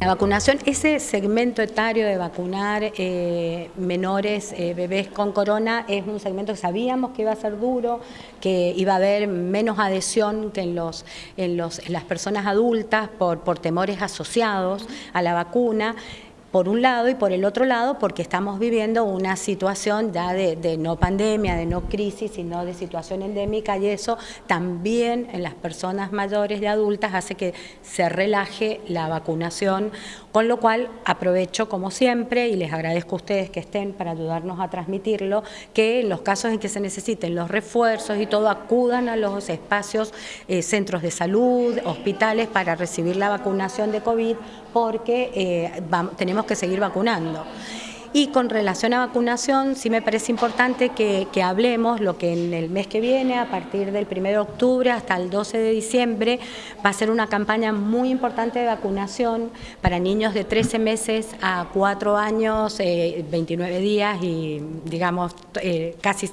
La vacunación, ese segmento etario de vacunar eh, menores, eh, bebés con corona, es un segmento que sabíamos que iba a ser duro, que iba a haber menos adhesión que en, los, en, los, en las personas adultas por, por temores asociados a la vacuna por un lado y por el otro lado porque estamos viviendo una situación ya de, no pandemia, de no crisis, sino de situación endémica y eso también en las personas mayores y adultas hace que se relaje la vacunación, con lo cual aprovecho como siempre y les agradezco a ustedes que estén para ayudarnos a transmitirlo, que en los casos en que se necesiten los refuerzos y todo acudan a los espacios, eh, centros de salud, hospitales para recibir la vacunación de COVID porque eh, tenemos que seguir vacunando. Y con relación a vacunación, sí me parece importante que, hablemos lo que en el mes que viene, a partir del 1 de octubre hasta el 12 de diciembre, va a ser una campaña muy importante de vacunación para niños de 13 meses a 4 años, 29 eh, días y digamos eh, casi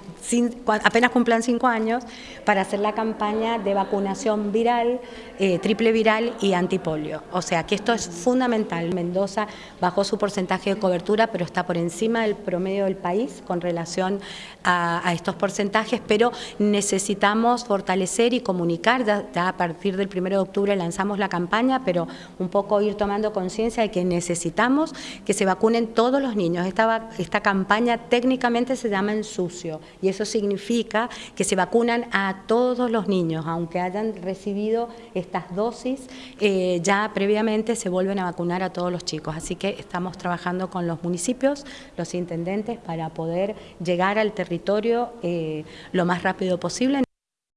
apenas cumplan 5 años, para hacer la campaña de vacunación viral, eh, triple viral y antipolio. O sea que esto es fundamental. Mendoza bajó su porcentaje de cobertura, pero está por encima del promedio del país con relación a, estos porcentajes, pero necesitamos fortalecer y comunicar, ya, a partir del 1 de octubre lanzamos la campaña, pero un poco ir tomando conciencia de que necesitamos que se vacunen todos los niños. Esta, esta campaña técnicamente se llama en sucio y eso significa que se vacunan a todos los niños, aunque hayan recibido estas dosis, eh, ya previamente se vuelven a vacunar a todos los chicos. Así que estamos trabajando con los municipios los intendentes, para poder llegar al territorio eh, lo más rápido posible.